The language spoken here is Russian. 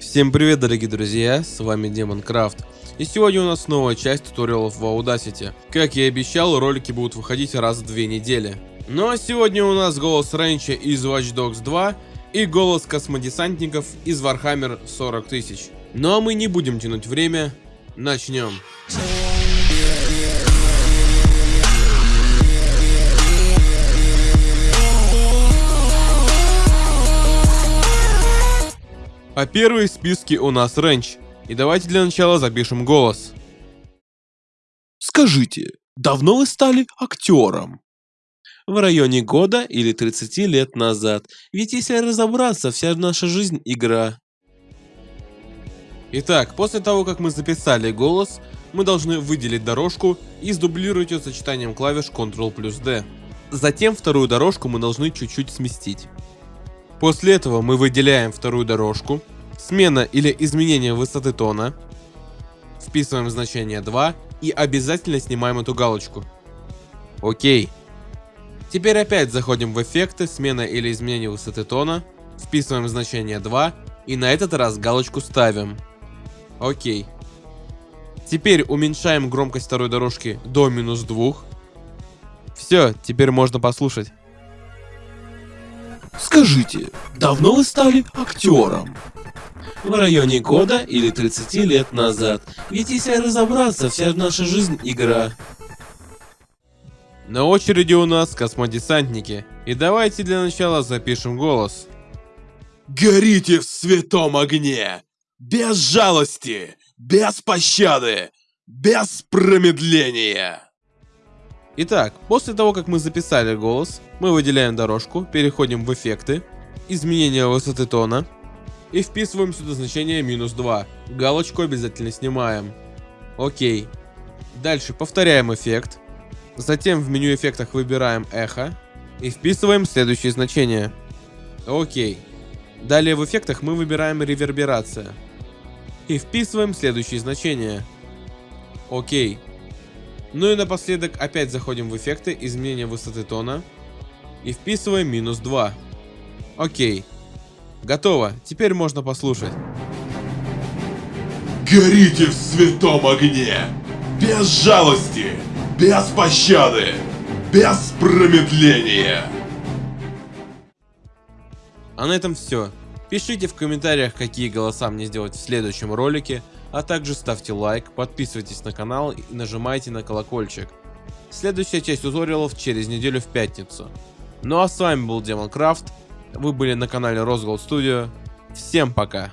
Всем привет, дорогие друзья, с вами Демон Крафт. И сегодня у нас новая часть туториалов в Audacity. Как я и обещал, ролики будут выходить раз в две недели. Ну а сегодня у нас голос Ренча из Watch Dogs 2 и голос космодесантников из Warhammer 40 тысяч. Ну а мы не будем тянуть время, начнем. А первый в списке у нас Ренч. И давайте для начала запишем голос. Скажите, давно вы стали актером? В районе года или 30 лет назад. Ведь если разобраться, вся наша жизнь игра. Итак, после того, как мы записали голос, мы должны выделить дорожку и сдублировать ее сочетанием клавиш Ctrl плюс D. Затем вторую дорожку мы должны чуть-чуть сместить. После этого мы выделяем вторую дорожку, смена или изменение высоты тона, вписываем значение 2 и обязательно снимаем эту галочку. Окей. Теперь опять заходим в эффекты, смена или изменение высоты тона, вписываем значение 2 и на этот раз галочку ставим. Окей. Теперь уменьшаем громкость второй дорожки до минус 2. Все, теперь можно послушать. Скажите, давно вы стали актером? В районе года или 30 лет назад. Ведь если разобраться, вся наша жизнь игра. На очереди у нас космодесантники. И давайте для начала запишем голос. Горите в святом огне! Без жалости! Без пощады! Без промедления! Итак, после того, как мы записали голос, мы выделяем дорожку, переходим в эффекты, изменение высоты тона и вписываем сюда значение минус 2. Галочку обязательно снимаем. Окей. Дальше повторяем эффект. Затем в меню эффектах выбираем эхо и вписываем следующее значение. Окей. Далее в эффектах мы выбираем реверберация. И вписываем следующее значение. Окей. Ну и напоследок опять заходим в эффекты, изменение высоты тона. И вписываем минус 2. Окей. Готово, теперь можно послушать. Горите в святом огне! Без жалости! Без пощады! Без промедления! А на этом все. Пишите в комментариях, какие голоса мне сделать в следующем ролике, а также ставьте лайк, подписывайтесь на канал и нажимайте на колокольчик. Следующая часть туториалов через неделю в пятницу. Ну а с вами был Демон Крафт, вы были на канале Rosgold Studio, всем пока!